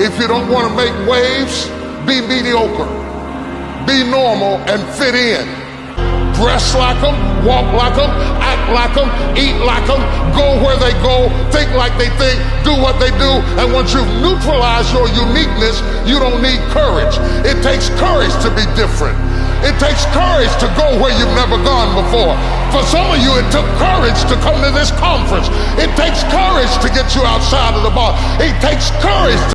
If you don't want to make waves, be mediocre. Be normal and fit in. Dress like them, walk like them, act like them, eat like them, go where they go, think like they think, do what they do. And once you've neutralized your uniqueness, you don't need courage. It takes courage to be different. It takes courage to go where you've never gone before. For some of you, it took courage to come to this conference. It takes courage to get you outside of the box. It takes courage